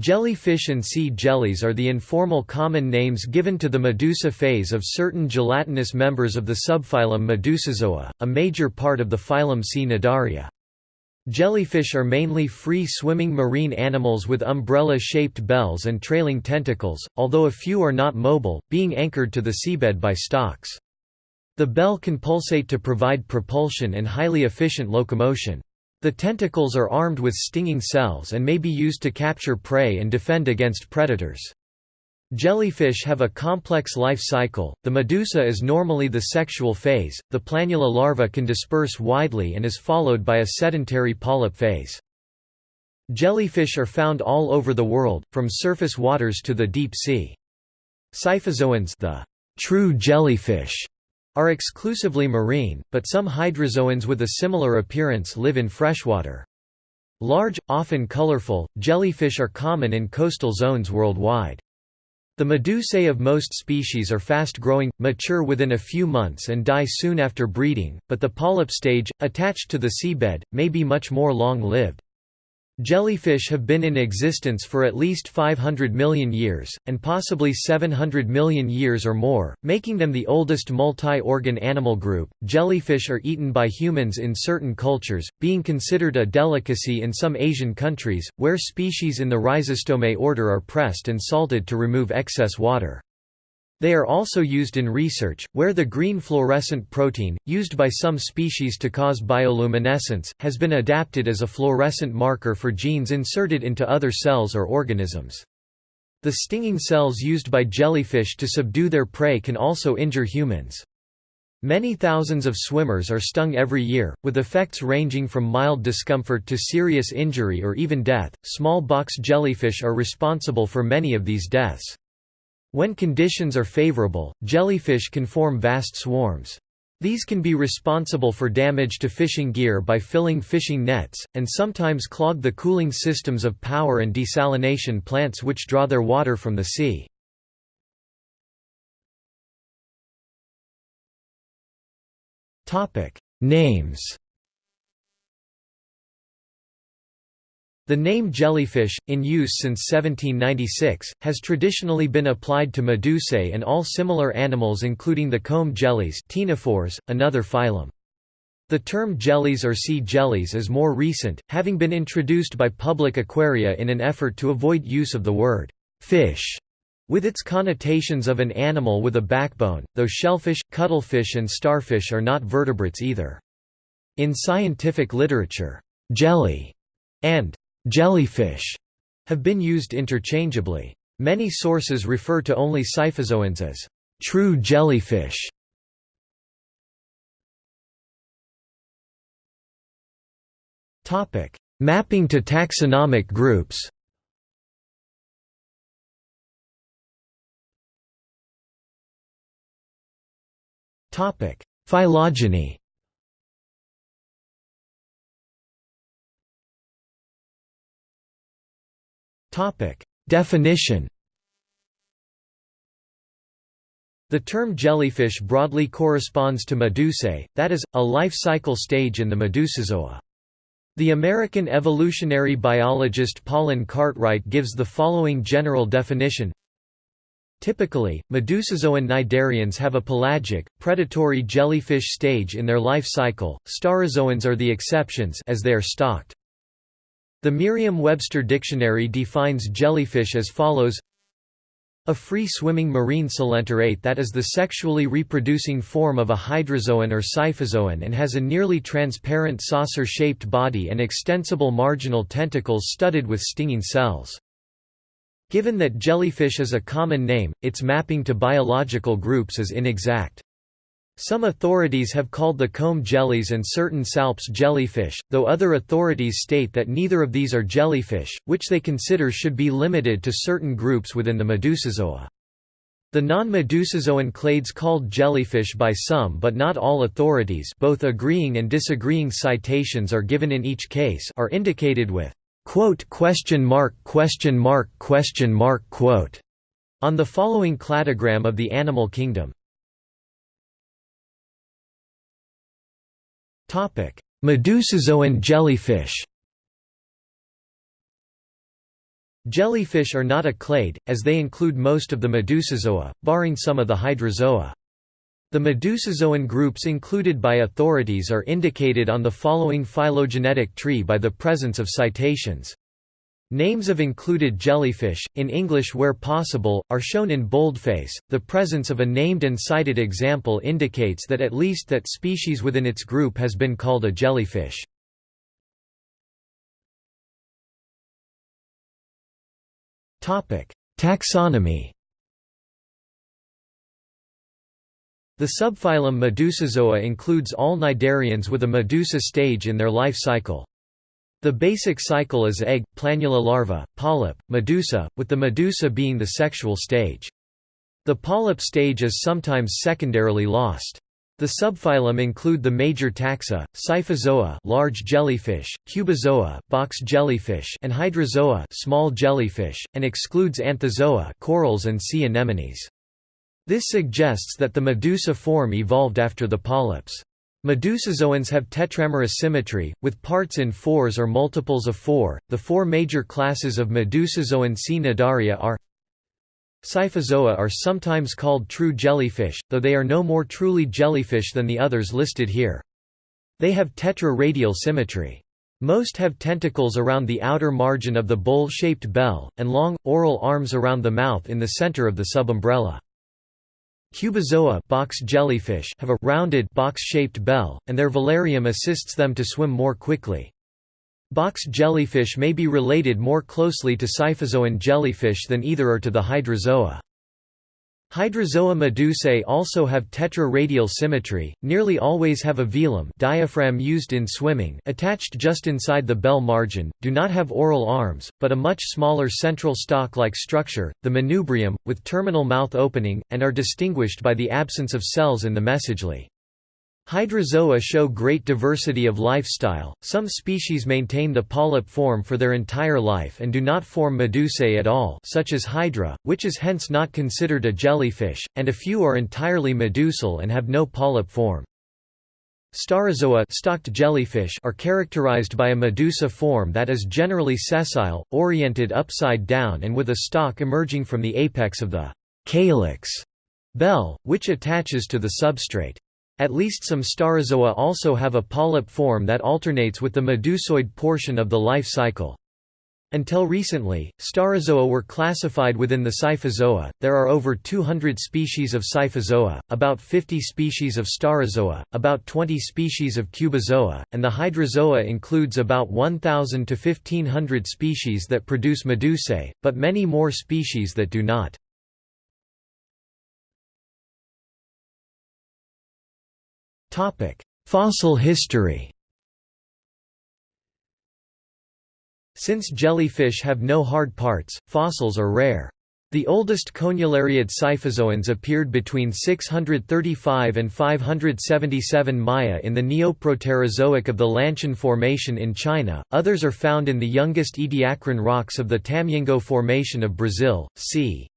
Jellyfish and sea jellies are the informal common names given to the medusa phase of certain gelatinous members of the subphylum Medusozoa, a major part of the phylum Cnidaria. Jellyfish are mainly free-swimming marine animals with umbrella-shaped bells and trailing tentacles, although a few are not mobile, being anchored to the seabed by stalks. The bell can pulsate to provide propulsion and highly efficient locomotion. The tentacles are armed with stinging cells and may be used to capture prey and defend against predators. Jellyfish have a complex life cycle, the medusa is normally the sexual phase, the planula larva can disperse widely and is followed by a sedentary polyp phase. Jellyfish are found all over the world, from surface waters to the deep sea. Scyphozoans the true jellyfish are exclusively marine, but some hydrozoans with a similar appearance live in freshwater. Large, often colorful, jellyfish are common in coastal zones worldwide. The medusae of most species are fast-growing, mature within a few months and die soon after breeding, but the polyp stage, attached to the seabed, may be much more long-lived. Jellyfish have been in existence for at least 500 million years, and possibly 700 million years or more, making them the oldest multi-organ animal group. Jellyfish are eaten by humans in certain cultures, being considered a delicacy in some Asian countries, where species in the Rhizostomae order are pressed and salted to remove excess water. They are also used in research, where the green fluorescent protein, used by some species to cause bioluminescence, has been adapted as a fluorescent marker for genes inserted into other cells or organisms. The stinging cells used by jellyfish to subdue their prey can also injure humans. Many thousands of swimmers are stung every year, with effects ranging from mild discomfort to serious injury or even death. Small box jellyfish are responsible for many of these deaths. When conditions are favorable, jellyfish can form vast swarms. These can be responsible for damage to fishing gear by filling fishing nets, and sometimes clog the cooling systems of power and desalination plants which draw their water from the sea. Names The name jellyfish, in use since 1796, has traditionally been applied to medusae and all similar animals including the comb jellies another phylum. The term jellies or sea jellies is more recent, having been introduced by public aquaria in an effort to avoid use of the word fish with its connotations of an animal with a backbone, though shellfish, cuttlefish and starfish are not vertebrates either. In scientific literature, jelly and jellyfish have been used interchangeably. Many sources refer to only scyphozoans as true jellyfish. Topic: Mapping to taxonomic groups. Topic: Phylogeny. Definition. The term jellyfish broadly corresponds to medusae, that is, a life cycle stage in the Medusozoa. The American evolutionary biologist Paulyn Cartwright gives the following general definition Typically, Medusozoan cnidarians have a pelagic, predatory jellyfish stage in their life cycle, staurozoans are the exceptions as they are stalked. The Merriam-Webster dictionary defines jellyfish as follows a free-swimming marine coelenterate that is the sexually reproducing form of a hydrozoan or scyphozoan and has a nearly transparent saucer-shaped body and extensible marginal tentacles studded with stinging cells. Given that jellyfish is a common name, its mapping to biological groups is inexact. Some authorities have called the comb jellies and certain salps jellyfish, though other authorities state that neither of these are jellyfish, which they consider should be limited to certain groups within the Medusozoa. The non-Medusozoan clades called jellyfish by some but not all authorities both agreeing and disagreeing citations are given in each case are indicated with quote question mark question mark question mark quote on the following cladogram of the animal kingdom Medusozoan jellyfish Jellyfish are not a clade, as they include most of the Medusozoa, barring some of the Hydrozoa. The Medusozoan groups included by authorities are indicated on the following phylogenetic tree by the presence of citations. Names of included jellyfish, in English where possible, are shown in boldface. The presence of a named and cited example indicates that at least that species within its group has been called a jellyfish. Taxonomy The subphylum Medusozoa includes all cnidarians with a medusa stage in their life cycle. The basic cycle is egg, planula larva, polyp, medusa, with the medusa being the sexual stage. The polyp stage is sometimes secondarily lost. The subphylum include the major taxa, Scyphozoa, large jellyfish, Cubozoa, box jellyfish, and Hydrozoa, small jellyfish, and excludes Anthozoa, corals and sea anemones. This suggests that the medusa form evolved after the polyps. Medusozoans have tetramerous symmetry, with parts in fours or multiples of four. The four major classes of Medusozoan Cnidaria are Scyphozoa are sometimes called true jellyfish, though they are no more truly jellyfish than the others listed here. They have tetra-radial symmetry. Most have tentacles around the outer margin of the bowl-shaped bell, and long, oral arms around the mouth in the center of the subumbrella. Cubozoa box jellyfish have a rounded box-shaped bell, and their velarium assists them to swim more quickly. Box jellyfish may be related more closely to Scyphozoan jellyfish than either are to the hydrozoa. Hydrozoa medusae also have tetra-radial symmetry, nearly always have a velum diaphragm used in swimming attached just inside the bell margin, do not have oral arms, but a much smaller central stalk-like structure, the manubrium, with terminal mouth opening, and are distinguished by the absence of cells in the mesoglea. Hydrozoa show great diversity of lifestyle, some species maintain the polyp form for their entire life and do not form medusae at all such as Hydra, which is hence not considered a jellyfish, and a few are entirely medusal and have no polyp form. Staurozoa stalked jellyfish are characterized by a medusa form that is generally sessile, oriented upside down and with a stalk emerging from the apex of the calyx bell, which attaches to the substrate. At least some Staurozoa also have a polyp form that alternates with the medusoid portion of the life cycle. Until recently, Staurozoa were classified within the Scyphozoa. There are over 200 species of Scyphozoa, about 50 species of Staurozoa, about 20 species of Cubozoa, and the Hydrozoa includes about 1,000 to 1,500 species that produce medusae, but many more species that do not. Fossil history Since jellyfish have no hard parts, fossils are rare. The oldest conulariid Scyphozoans appeared between 635 and 577 Maya in the Neoproterozoic of the Lanshan Formation in China, others are found in the youngest Ediacaran rocks of the Tamengo Formation of Brazil, c.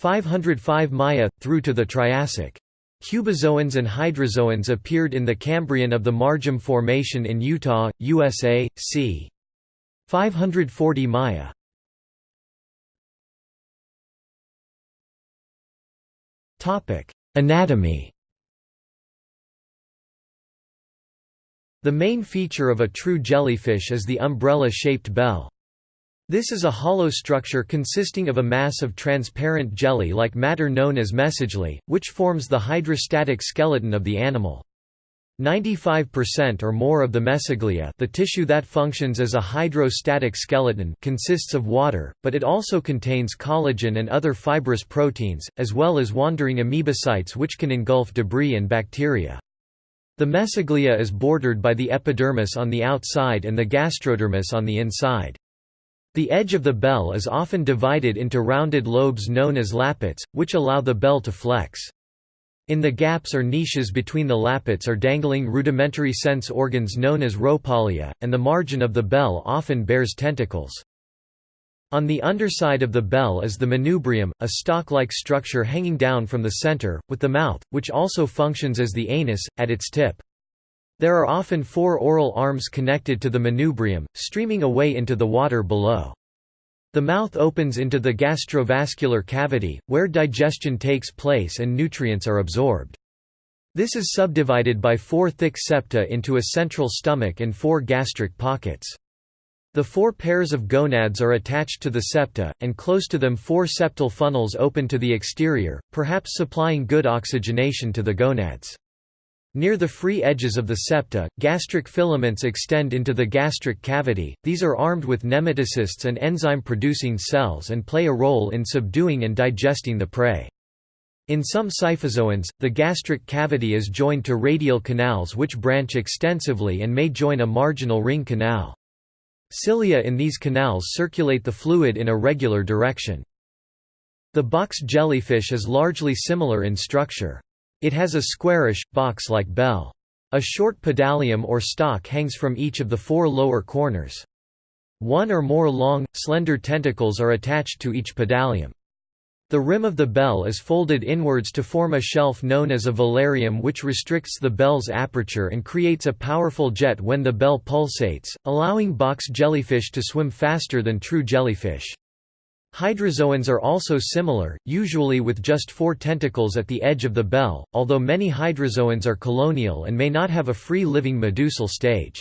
505 Maya, through to the Triassic. Cubozoans and hydrozoans appeared in the Cambrian of the Marjum Formation in Utah, USA, c. 540 Maya. Anatomy The main feature of a true jellyfish is the umbrella-shaped bell. This is a hollow structure consisting of a mass of transparent jelly-like matter known as mesoglea, which forms the hydrostatic skeleton of the animal. 95% or more of the mesoglea the tissue that functions as a hydrostatic skeleton consists of water, but it also contains collagen and other fibrous proteins, as well as wandering amoebocytes which can engulf debris and bacteria. The mesoglea is bordered by the epidermis on the outside and the gastrodermis on the inside. The edge of the bell is often divided into rounded lobes known as lappets, which allow the bell to flex. In the gaps or niches between the lappets are dangling rudimentary sense organs known as rhopalia, and the margin of the bell often bears tentacles. On the underside of the bell is the manubrium, a stalk-like structure hanging down from the center, with the mouth, which also functions as the anus, at its tip. There are often four oral arms connected to the manubrium, streaming away into the water below. The mouth opens into the gastrovascular cavity, where digestion takes place and nutrients are absorbed. This is subdivided by four thick septa into a central stomach and four gastric pockets. The four pairs of gonads are attached to the septa, and close to them four septal funnels open to the exterior, perhaps supplying good oxygenation to the gonads. Near the free edges of the septa, gastric filaments extend into the gastric cavity, these are armed with nematocysts and enzyme-producing cells and play a role in subduing and digesting the prey. In some scyphozoans, the gastric cavity is joined to radial canals which branch extensively and may join a marginal ring canal. Cilia in these canals circulate the fluid in a regular direction. The box jellyfish is largely similar in structure. It has a squarish, box-like bell. A short pedalium or stalk hangs from each of the four lower corners. One or more long, slender tentacles are attached to each pedalium. The rim of the bell is folded inwards to form a shelf known as a velarium which restricts the bell's aperture and creates a powerful jet when the bell pulsates, allowing box jellyfish to swim faster than true jellyfish. Hydrozoans are also similar, usually with just four tentacles at the edge of the bell, although many hydrozoans are colonial and may not have a free-living medusal stage.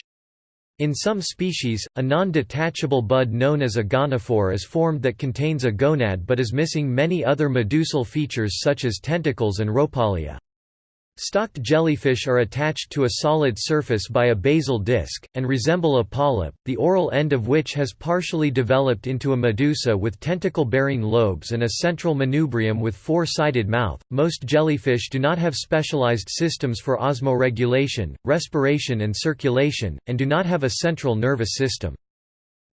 In some species, a non-detachable bud known as a gonophore is formed that contains a gonad but is missing many other medusal features such as tentacles and rhopalia. Stalked jellyfish are attached to a solid surface by a basal disc, and resemble a polyp, the oral end of which has partially developed into a medusa with tentacle-bearing lobes and a central manubrium with four-sided mouth. Most jellyfish do not have specialized systems for osmoregulation, respiration and circulation, and do not have a central nervous system.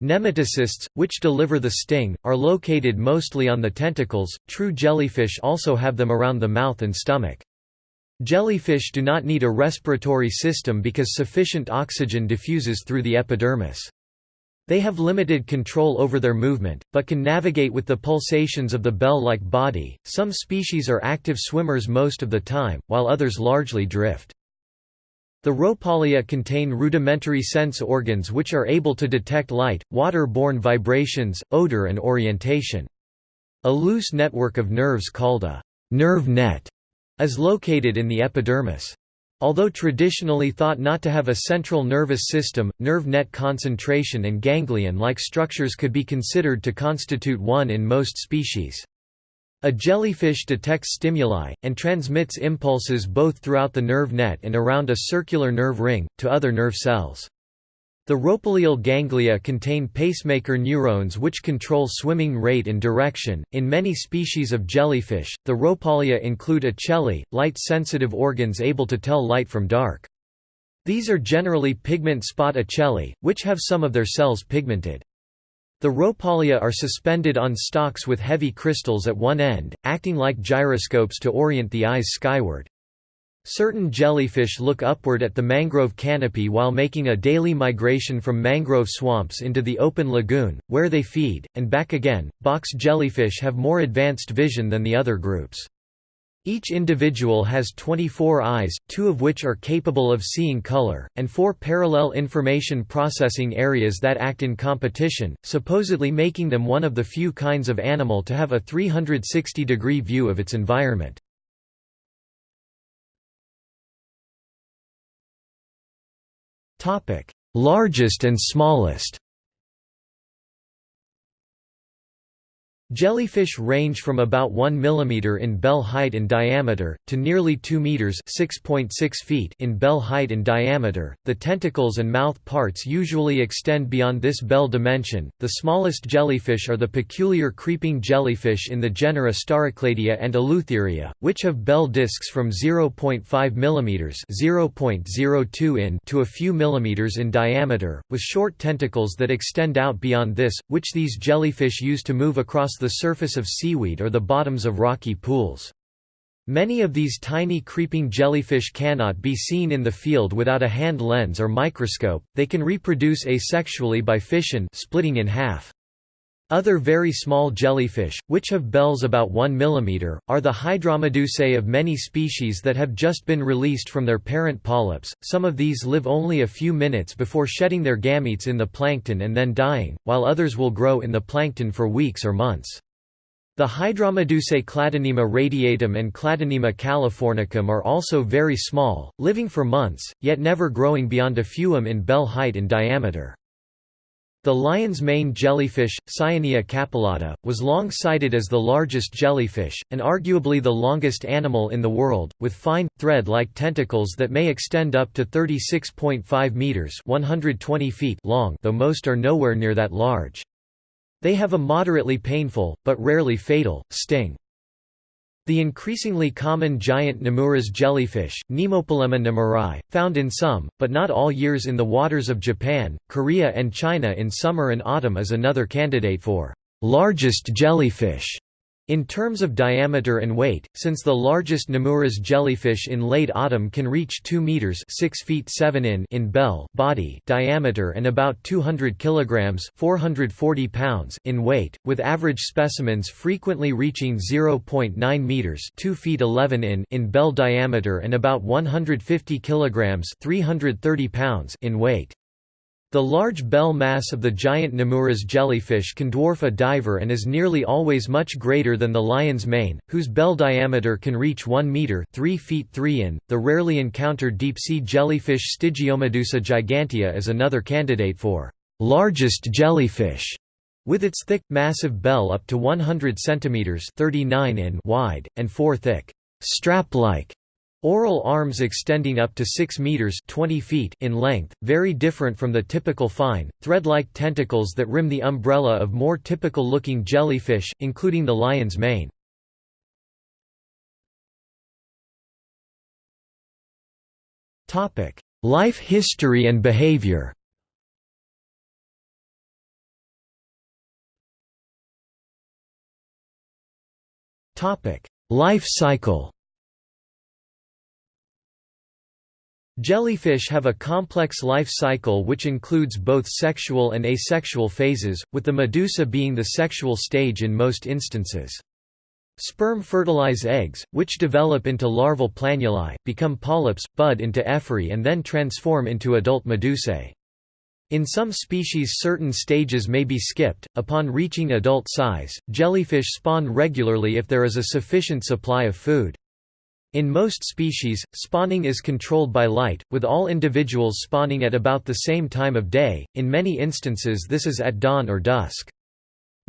Nematocysts, which deliver the sting, are located mostly on the tentacles. True jellyfish also have them around the mouth and stomach. Jellyfish do not need a respiratory system because sufficient oxygen diffuses through the epidermis. They have limited control over their movement, but can navigate with the pulsations of the bell-like body. Some species are active swimmers most of the time, while others largely drift. The rhopalia contain rudimentary sense organs which are able to detect light, water-borne vibrations, odor and orientation. A loose network of nerves called a nerve net is located in the epidermis. Although traditionally thought not to have a central nervous system, nerve net concentration and ganglion-like structures could be considered to constitute one in most species. A jellyfish detects stimuli, and transmits impulses both throughout the nerve net and around a circular nerve ring, to other nerve cells. The rhopalial ganglia contain pacemaker neurons which control swimming rate and direction. In many species of jellyfish, the rhopalia include ocelli, light-sensitive organs able to tell light from dark. These are generally pigment spot ocelli, which have some of their cells pigmented. The rhopalia are suspended on stalks with heavy crystals at one end, acting like gyroscopes to orient the eyes skyward. Certain jellyfish look upward at the mangrove canopy while making a daily migration from mangrove swamps into the open lagoon, where they feed, and back again. Box jellyfish have more advanced vision than the other groups. Each individual has 24 eyes, two of which are capable of seeing color, and four parallel information processing areas that act in competition, supposedly making them one of the few kinds of animal to have a 360-degree view of its environment. Topic: Largest and smallest. Jellyfish range from about 1 mm in bell height and diameter, to nearly 2 meters (6.6 feet in bell height and diameter. The tentacles and mouth parts usually extend beyond this bell dimension. The smallest jellyfish are the peculiar creeping jellyfish in the genera Staurocladia and Eleutheria, which have bell discs from 0.5 mm (0.02 in) to a few millimeters in diameter, with short tentacles that extend out beyond this, which these jellyfish use to move across the surface of seaweed or the bottoms of rocky pools. Many of these tiny creeping jellyfish cannot be seen in the field without a hand lens or microscope, they can reproduce asexually by fission splitting in half. Other very small jellyfish, which have bells about 1 mm, are the hydromedusae of many species that have just been released from their parent polyps. Some of these live only a few minutes before shedding their gametes in the plankton and then dying, while others will grow in the plankton for weeks or months. The hydromedusae Cladonema radiatum and Cladonema californicum are also very small, living for months, yet never growing beyond a fewem in bell height and diameter. The lion's mane jellyfish, Cyanea capillata, was long cited as the largest jellyfish, and arguably the longest animal in the world, with fine, thread-like tentacles that may extend up to 36.5 meters (120 feet) long, though most are nowhere near that large. They have a moderately painful, but rarely fatal, sting. The increasingly common giant Nomura's jellyfish, Nemopilema nomurae, found in some, but not all years in the waters of Japan, Korea and China in summer and autumn is another candidate for largest jellyfish. In terms of diameter and weight, since the largest Nomura's jellyfish in late autumn can reach 2 meters (6 feet 7 in) in bell body diameter and about 200 kilograms (440 pounds) in weight, with average specimens frequently reaching 0.9 meters (2 feet 11 in) in bell diameter and about 150 kilograms (330 pounds) in weight. The large bell mass of the giant Nomura's jellyfish can dwarf a diver and is nearly always much greater than the lion's mane, whose bell diameter can reach 1 meter (3 feet 3 in). The rarely encountered deep-sea jellyfish Stygiomedusa gigantea is another candidate for largest jellyfish, with its thick, massive bell up to 100 centimeters (39 in) wide and 4 thick, strap-like Oral arms extending up to 6 meters 20 feet in length, very different from the typical fine, thread-like tentacles that rim the umbrella of more typical-looking jellyfish, including the lion's mane. Life history and behavior Life cycle Jellyfish have a complex life cycle which includes both sexual and asexual phases, with the medusa being the sexual stage in most instances. Sperm fertilize eggs, which develop into larval planulae, become polyps, bud into ephyrae and then transform into adult medusae. In some species certain stages may be skipped. Upon reaching adult size, jellyfish spawn regularly if there is a sufficient supply of food. In most species, spawning is controlled by light, with all individuals spawning at about the same time of day, in many instances this is at dawn or dusk.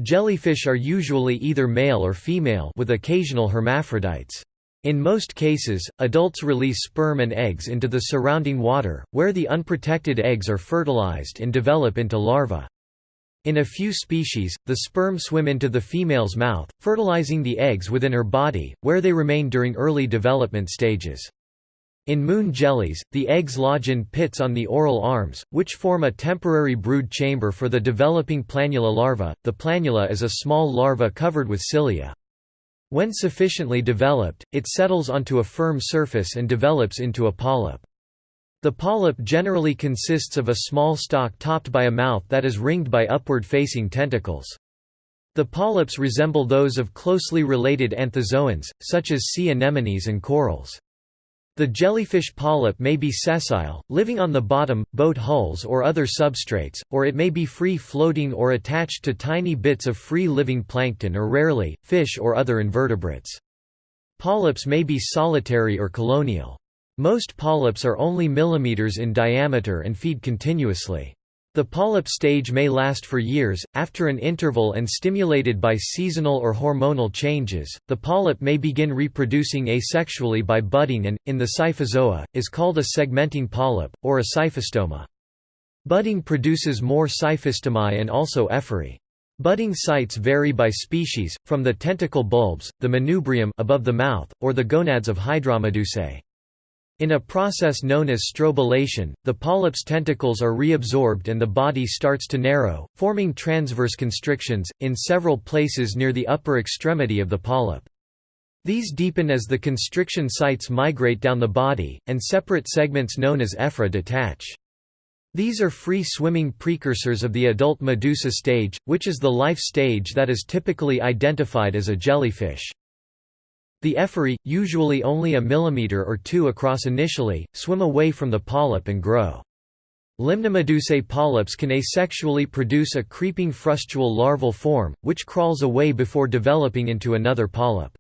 Jellyfish are usually either male or female with occasional hermaphrodites. In most cases, adults release sperm and eggs into the surrounding water, where the unprotected eggs are fertilized and develop into larvae. In a few species, the sperm swim into the female's mouth, fertilizing the eggs within her body, where they remain during early development stages. In moon jellies, the eggs lodge in pits on the oral arms, which form a temporary brood chamber for the developing planula larva. The planula is a small larva covered with cilia. When sufficiently developed, it settles onto a firm surface and develops into a polyp. The polyp generally consists of a small stalk topped by a mouth that is ringed by upward-facing tentacles. The polyps resemble those of closely related anthozoans, such as sea anemones and corals. The jellyfish polyp may be sessile, living on the bottom, boat hulls or other substrates, or it may be free-floating or attached to tiny bits of free-living plankton or rarely, fish or other invertebrates. Polyps may be solitary or colonial. Most polyps are only millimeters in diameter and feed continuously. The polyp stage may last for years. After an interval and stimulated by seasonal or hormonal changes, the polyp may begin reproducing asexually by budding and, in the Scyphozoa, is called a segmenting polyp, or a scyphostoma. Budding produces more scyphostomae and also ephyrae. Budding sites vary by species, from the tentacle bulbs, the manubrium above the mouth, or the gonads of Hydromedusae. In a process known as strobilation, the polyp's tentacles are reabsorbed and the body starts to narrow, forming transverse constrictions, in several places near the upper extremity of the polyp. These deepen as the constriction sites migrate down the body, and separate segments known as ephyra detach. These are free-swimming precursors of the adult medusa stage, which is the life stage that is typically identified as a jellyfish. The ephyrae, usually only a millimeter or two across initially, swim away from the polyp and grow. Limnomedusae polyps can asexually produce a creeping frustule larval form, which crawls away before developing into another polyp.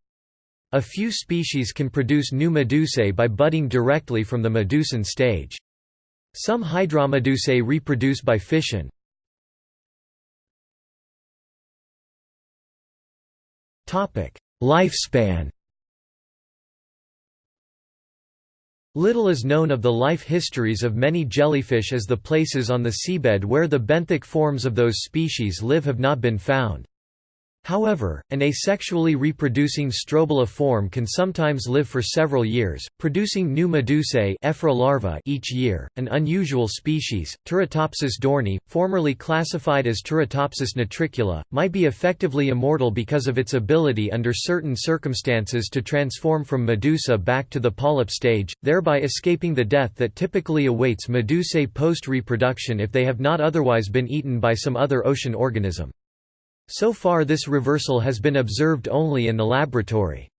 A few species can produce new medusae by budding directly from the medusan stage. Some hydromedusae reproduce by fission. Lifespan Little is known of the life histories of many jellyfish as the places on the seabed where the benthic forms of those species live have not been found. However, an asexually reproducing strobila form can sometimes live for several years, producing new medusae larvae each year. An unusual species, Turritopsis dohrnii, formerly classified as Turritopsis nutricula, might be effectively immortal because of its ability under certain circumstances to transform from medusa back to the polyp stage, thereby escaping the death that typically awaits medusae post-reproduction if they have not otherwise been eaten by some other ocean organism. So far this reversal has been observed only in the laboratory.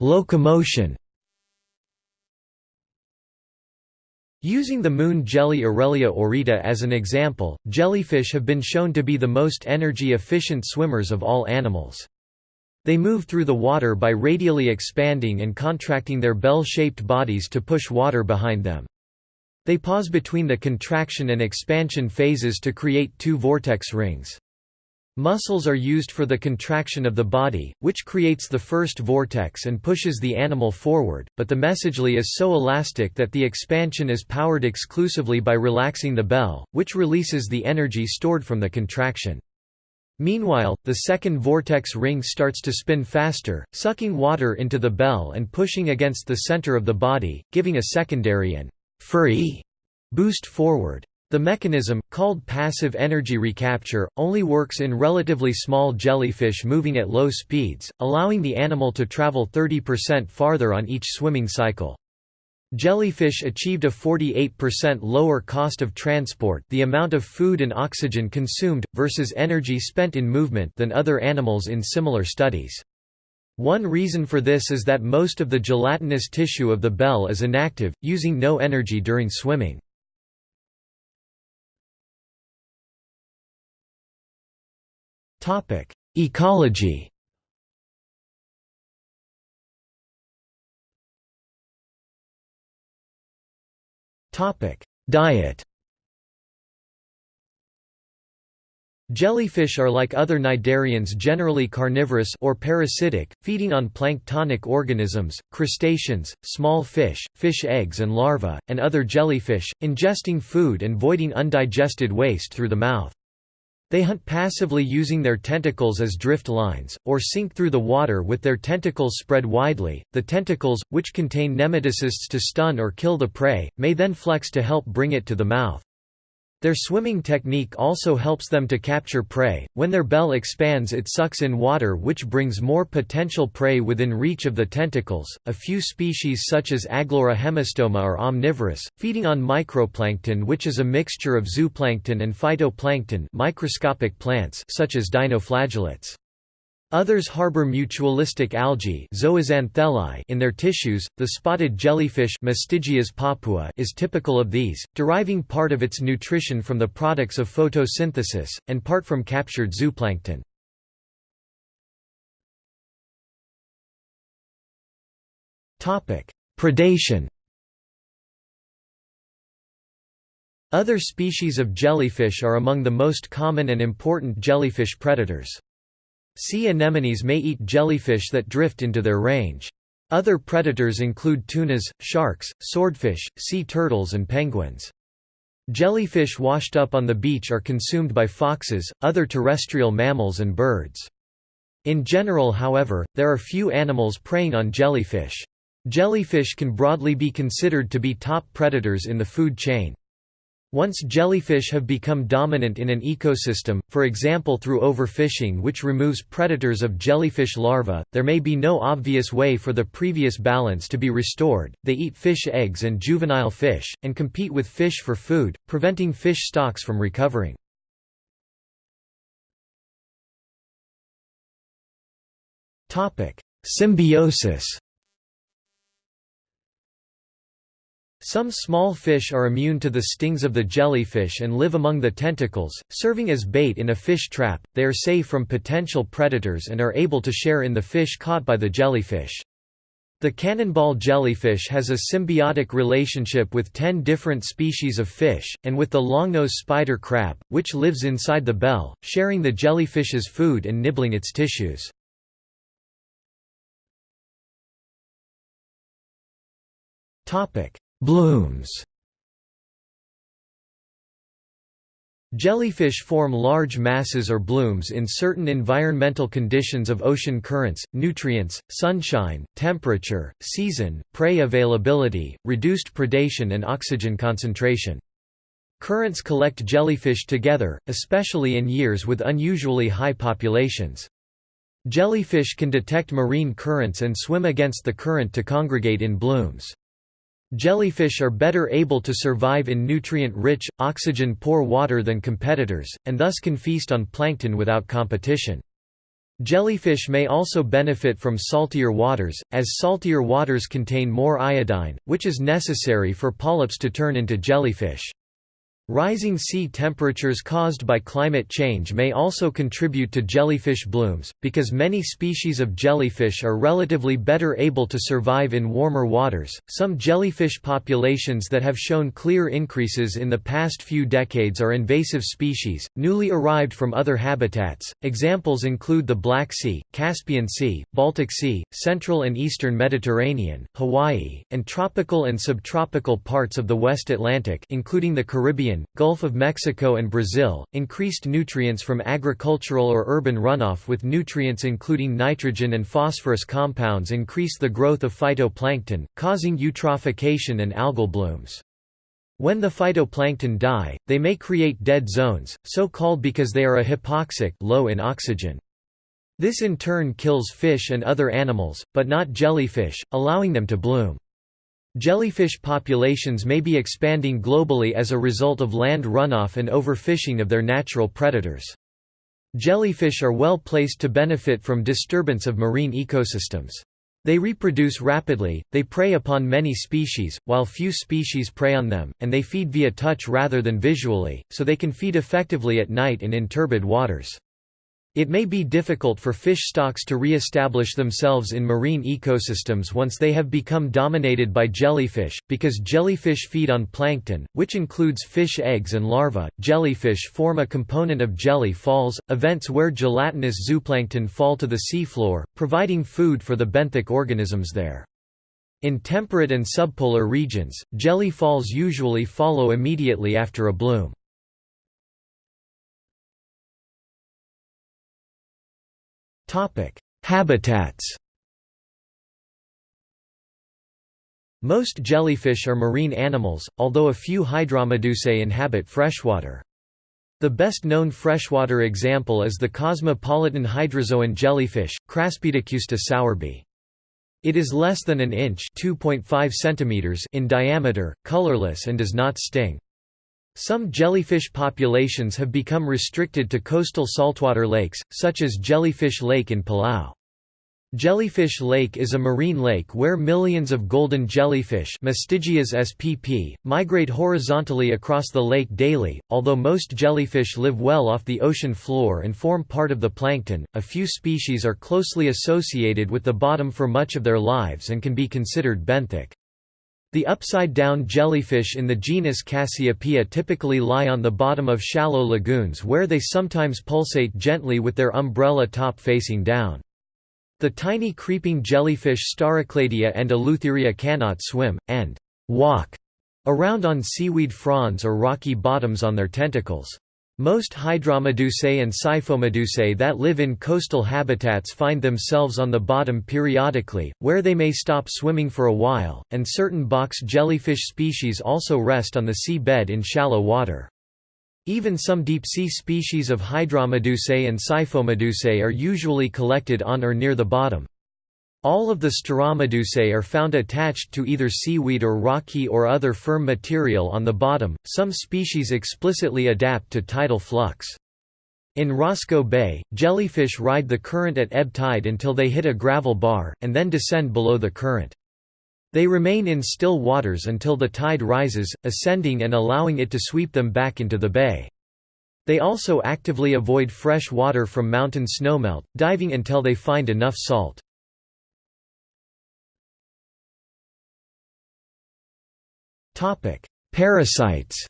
Locomotion Using the moon jelly Aurelia aurita as an example, jellyfish have been shown to be the most energy-efficient swimmers of all animals. They move through the water by radially expanding and contracting their bell-shaped bodies to push water behind them. They pause between the contraction and expansion phases to create two vortex rings. Muscles are used for the contraction of the body, which creates the first vortex and pushes the animal forward, but the mesoglea is so elastic that the expansion is powered exclusively by relaxing the bell, which releases the energy stored from the contraction. Meanwhile, the second vortex ring starts to spin faster, sucking water into the bell and pushing against the center of the body, giving a secondary and free boost forward. The mechanism, called passive energy recapture, only works in relatively small jellyfish moving at low speeds, allowing the animal to travel 30% farther on each swimming cycle. Jellyfish achieved a 48% lower cost of transport the amount of food and oxygen consumed, versus energy spent in movement than other animals in similar studies. One reason for this is that most of the gelatinous tissue of the bell is inactive, using no energy during swimming. Ecology Diet Jellyfish are like other cnidarians generally carnivorous or parasitic, feeding on planktonic organisms, crustaceans, small fish, fish eggs and larvae, and other jellyfish, ingesting food and voiding undigested waste through the mouth. They hunt passively using their tentacles as drift lines, or sink through the water with their tentacles spread widely. The tentacles, which contain nematocysts to stun or kill the prey, may then flex to help bring it to the mouth. Their swimming technique also helps them to capture prey. When their bell expands, it sucks in water, which brings more potential prey within reach of the tentacles. A few species, such as Aglaura hemistoma, are omnivorous, feeding on microplankton, which is a mixture of zooplankton and phytoplankton, microscopic plants, such as dinoflagellates. Others harbor mutualistic algae in their tissues. The spotted jellyfish papua is typical of these, deriving part of its nutrition from the products of photosynthesis, and part from captured zooplankton. Predation Other species of jellyfish are among the most common and important jellyfish predators. Sea anemones may eat jellyfish that drift into their range. Other predators include tunas, sharks, swordfish, sea turtles and penguins. Jellyfish washed up on the beach are consumed by foxes, other terrestrial mammals and birds. In general however, there are few animals preying on jellyfish. Jellyfish can broadly be considered to be top predators in the food chain. Once jellyfish have become dominant in an ecosystem, for example through overfishing which removes predators of jellyfish larvae, there may be no obvious way for the previous balance to be restored. They eat fish eggs and juvenile fish, and compete with fish for food, preventing fish stocks from recovering. Symbiosis Some small fish are immune to the stings of the jellyfish and live among the tentacles, serving as bait in a fish trap. They are safe from potential predators and are able to share in the fish caught by the jellyfish. The cannonball jellyfish has a symbiotic relationship with 10 different species of fish, and with the longnose spider crab, which lives inside the bell, sharing the jellyfish's food and nibbling its tissues. Topic: Blooms Jellyfish form large masses or blooms in certain environmental conditions of ocean currents, nutrients, sunshine, temperature, season, prey availability, reduced predation and oxygen concentration. Currents collect jellyfish together, especially in years with unusually high populations. Jellyfish can detect marine currents and swim against the current to congregate in blooms. Jellyfish are better able to survive in nutrient-rich, oxygen-poor water than competitors, and thus can feast on plankton without competition. Jellyfish may also benefit from saltier waters, as saltier waters contain more iodine, which is necessary for polyps to turn into jellyfish. Rising sea temperatures caused by climate change may also contribute to jellyfish blooms, because many species of jellyfish are relatively better able to survive in warmer waters. Some jellyfish populations that have shown clear increases in the past few decades are invasive species, newly arrived from other habitats. Examples include the Black Sea, Caspian Sea, Baltic Sea, Central and Eastern Mediterranean, Hawaii, and tropical and subtropical parts of the West Atlantic, including the Caribbean Caribbean, Gulf of Mexico and Brazil, increased nutrients from agricultural or urban runoff with nutrients including nitrogen and phosphorus compounds increase the growth of phytoplankton, causing eutrophication and algal blooms. When the phytoplankton die, they may create dead zones, so called because they are a hypoxic low in oxygen. This in turn kills fish and other animals, but not jellyfish, allowing them to bloom. Jellyfish populations may be expanding globally as a result of land runoff and overfishing of their natural predators. Jellyfish are well placed to benefit from disturbance of marine ecosystems. They reproduce rapidly, they prey upon many species, while few species prey on them, and they feed via touch rather than visually, so they can feed effectively at night and in turbid waters. It may be difficult for fish stocks to re-establish themselves in marine ecosystems once they have become dominated by jellyfish, because jellyfish feed on plankton, which includes fish eggs and larvae. Jellyfish form a component of jelly falls, events where gelatinous zooplankton fall to the seafloor, providing food for the benthic organisms there. In temperate and subpolar regions, jelly falls usually follow immediately after a bloom. Habitats Most jellyfish are marine animals, although a few Hydromedusae inhabit freshwater. The best-known freshwater example is the cosmopolitan hydrozoan jellyfish, Craspedacusta sowerbii. It is less than an inch centimeters in diameter, colorless and does not sting. Some jellyfish populations have become restricted to coastal saltwater lakes, such as Jellyfish Lake in Palau. Jellyfish Lake is a marine lake where millions of golden jellyfish spp. migrate horizontally across the lake daily. Although most jellyfish live well off the ocean floor and form part of the plankton, a few species are closely associated with the bottom for much of their lives and can be considered benthic. The upside-down jellyfish in the genus Cassiopea typically lie on the bottom of shallow lagoons where they sometimes pulsate gently with their umbrella top facing down. The tiny creeping jellyfish Staurocladia and Eleutheria cannot swim, and «walk» around on seaweed fronds or rocky bottoms on their tentacles. Most Hydromedusae and Scyphomedusae that live in coastal habitats find themselves on the bottom periodically, where they may stop swimming for a while, and certain box jellyfish species also rest on the sea bed in shallow water. Even some deep-sea species of Hydromedusae and Scyphomedusae are usually collected on or near the bottom. All of the Stauromedusae are found attached to either seaweed or rocky or other firm material on the bottom. Some species explicitly adapt to tidal flux. In Roscoe Bay, jellyfish ride the current at ebb tide until they hit a gravel bar, and then descend below the current. They remain in still waters until the tide rises, ascending and allowing it to sweep them back into the bay. They also actively avoid fresh water from mountain snowmelt, diving until they find enough salt. Parasites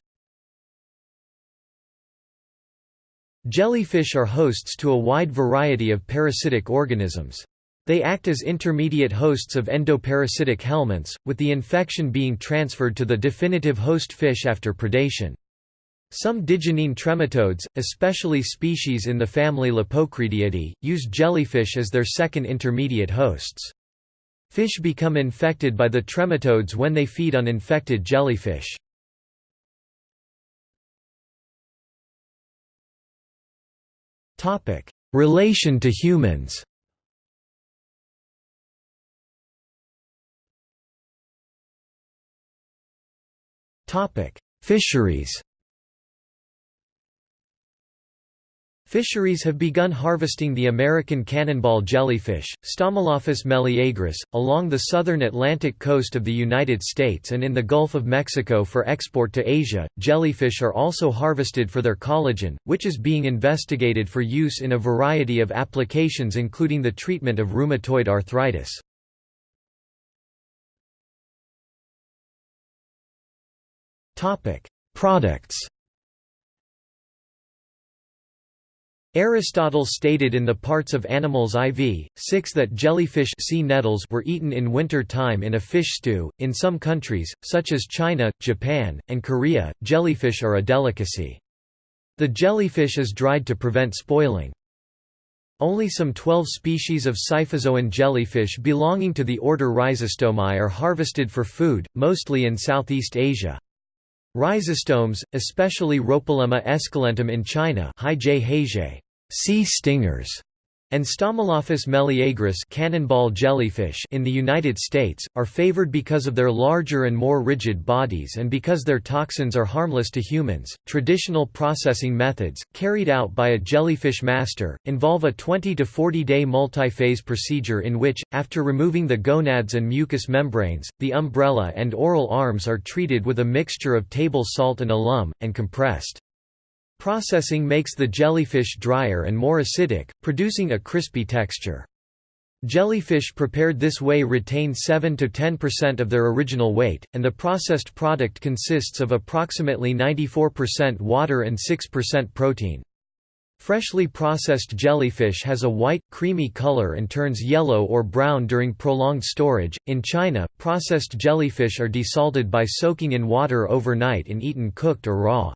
Jellyfish are hosts to a wide variety of parasitic organisms. They act as intermediate hosts of endoparasitic helminths, with the infection being transferred to the definitive host fish after predation. Some digenean trematodes, especially species in the family Lepocreadiidae, use jellyfish as their second intermediate hosts. Fish become infected by the trematodes when they feed on infected jellyfish. Relation to humans. Fisheries Fisheries have begun harvesting the American cannonball jellyfish, Stomolophus meleagris, along the southern Atlantic coast of the United States and in the Gulf of Mexico for export to Asia. Jellyfish are also harvested for their collagen, which is being investigated for use in a variety of applications including the treatment of rheumatoid arthritis. Topic: Products Aristotle stated in the Parts of Animals IV, 6 that jellyfish sea nettles were eaten in winter time in a fish stew. In some countries, such as China, Japan, and Korea, jellyfish are a delicacy. The jellyfish is dried to prevent spoiling. Only some 12 species of scyphozoan jellyfish belonging to the order Rhizostomae are harvested for food, mostly in Southeast Asia. Rhizostomes, especially Rhopilema esculentum in China sea stingers, and Stomolophus meleagris cannonball jellyfish in the United States, are favored because of their larger and more rigid bodies and because their toxins are harmless to humans. Traditional processing methods, carried out by a jellyfish master, involve a 20 to 40 day multi-phase procedure in which, after removing the gonads and mucous membranes, the umbrella and oral arms are treated with a mixture of table salt and alum, and compressed. Processing makes the jellyfish drier and more acidic, producing a crispy texture. Jellyfish prepared this way retain 7–10% of their original weight, and the processed product consists of approximately 94% water and 6% protein. Freshly processed jellyfish has a white, creamy color and turns yellow or brown during prolonged storage. In China, processed jellyfish are desalted by soaking in water overnight and eaten cooked or raw.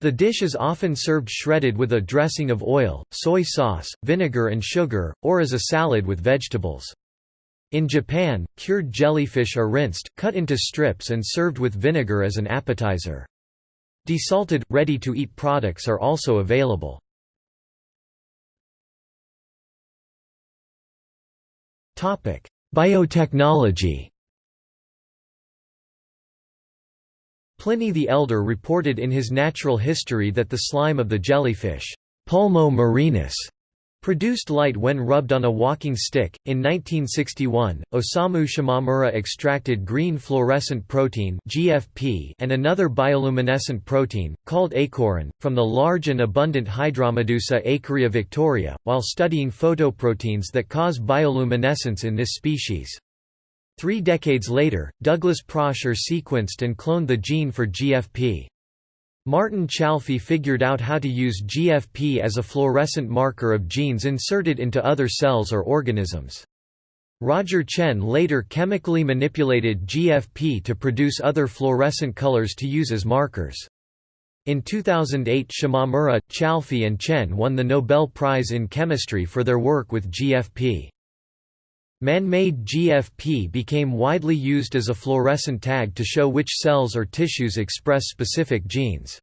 The dish is often served shredded with a dressing of oil, soy sauce, vinegar and sugar, or as a salad with vegetables. In Japan, cured jellyfish are rinsed, cut into strips and served with vinegar as an appetizer. Desalted, ready-to-eat products are also available. Biotechnology Pliny the Elder reported in his Natural History that the slime of the jellyfish, Pulmo marinus, produced light when rubbed on a walking stick. In 1961, Osamu Shimomura extracted green fluorescent protein (GFP) and another bioluminescent protein called aequorin from the large and abundant Hydromedusa Aequorea victoria, while studying photoproteins that cause bioluminescence in this species. Three decades later, Douglas Prasher sequenced and cloned the gene for GFP. Martin Chalfie figured out how to use GFP as a fluorescent marker of genes inserted into other cells or organisms. Roger Tsien later chemically manipulated GFP to produce other fluorescent colors to use as markers. In 2008 Shimomura, Chalfie and Chen won the Nobel Prize in Chemistry for their work with GFP. Man-made GFP became widely used as a fluorescent tag to show which cells or tissues express specific genes.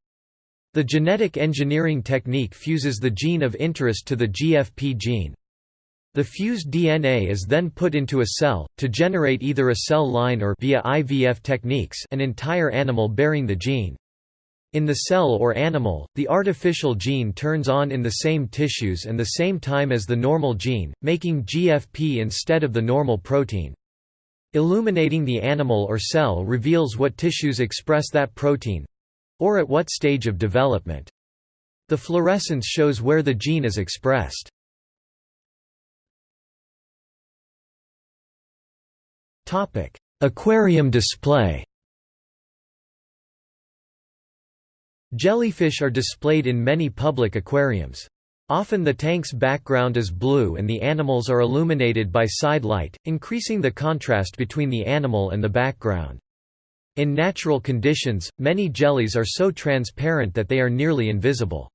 The genetic engineering technique fuses the gene of interest to the GFP gene. The fused DNA is then put into a cell, to generate either a cell line or via IVF techniques an entire animal bearing the gene. In the cell or animal, the artificial gene turns on in the same tissues and the same time as the normal gene, making GFP instead of the normal protein. Illuminating the animal or cell reveals what tissues express that protein—or at what stage of development. The fluorescence shows where the gene is expressed. Aquarium display Jellyfish are displayed in many public aquariums. Often the tank's background is blue and the animals are illuminated by side light, increasing the contrast between the animal and the background. In natural conditions, many jellies are so transparent that they are nearly invisible.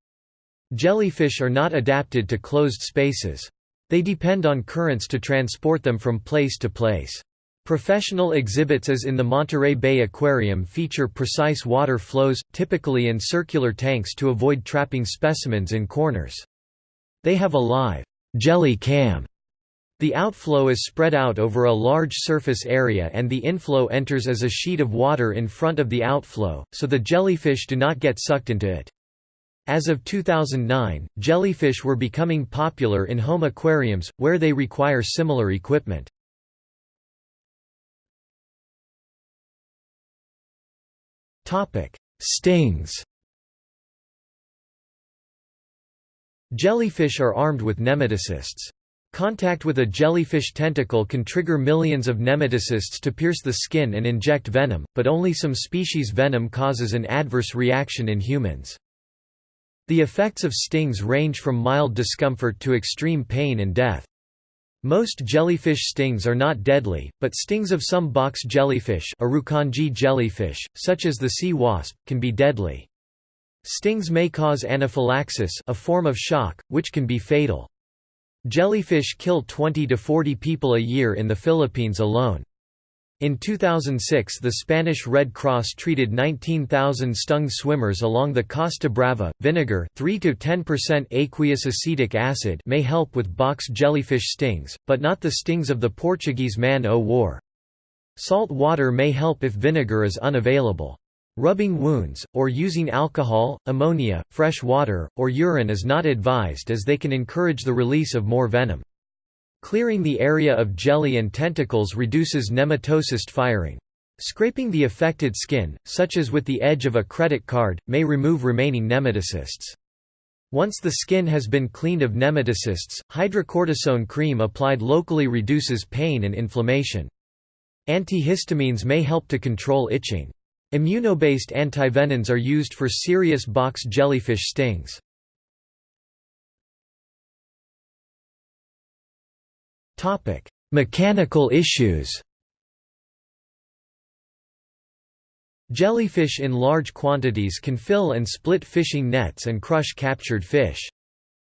Jellyfish are not adapted to closed spaces. They depend on currents to transport them from place to place. Professional exhibits as in the Monterey Bay Aquarium feature precise water flows, typically in circular tanks to avoid trapping specimens in corners. They have a live jelly cam. The outflow is spread out over a large surface area and the inflow enters as a sheet of water in front of the outflow, so the jellyfish do not get sucked into it. As of 2009, jellyfish were becoming popular in home aquariums, where they require similar equipment. Stings Jellyfish are armed with nematocysts. Contact with a jellyfish tentacle can trigger millions of nematocysts to pierce the skin and inject venom, but only some species' venom causes an adverse reaction in humans. The effects of stings range from mild discomfort to extreme pain and death. Most jellyfish stings are not deadly, but stings of some box jellyfish, jellyfish such as the sea wasp, can be deadly. Stings may cause anaphylaxis a form of shock, which can be fatal. Jellyfish kill 20 to 40 people a year in the Philippines alone. In 2006 the Spanish Red Cross treated 19,000 stung swimmers along the Costa Brava. Vinegar 3 to 10% aqueous acetic acid may help with box jellyfish stings, but not the stings of the Portuguese man-o'-war. Salt water may help if vinegar is unavailable. Rubbing wounds, or using alcohol, ammonia, fresh water, or urine is not advised as they can encourage the release of more venom. Clearing the area of jelly and tentacles reduces nematocyst firing. Scraping the affected skin, such as with the edge of a credit card, may remove remaining nematocysts. Once the skin has been cleaned of nematocysts, hydrocortisone cream applied locally reduces pain and inflammation. Antihistamines may help to control itching. Immunobased antivenins are used for serious box jellyfish stings. Mechanical issues Jellyfish in large quantities can fill and split fishing nets and crush captured fish.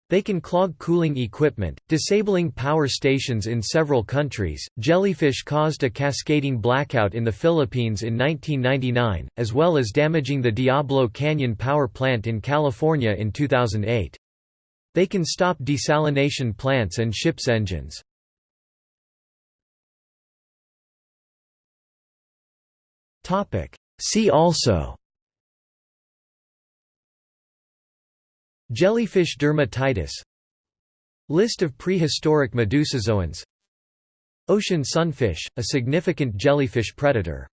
They can clog cooling equipment, disabling power stations in several countries. Jellyfish caused a cascading blackout in the Philippines in 1999, as well as damaging the Diablo Canyon power plant in California in 2008. They can stop desalination plants and ships' engines. Topic. See also. Jellyfish dermatitis. List of prehistoric medusozoans. Ocean sunfish, a significant jellyfish predator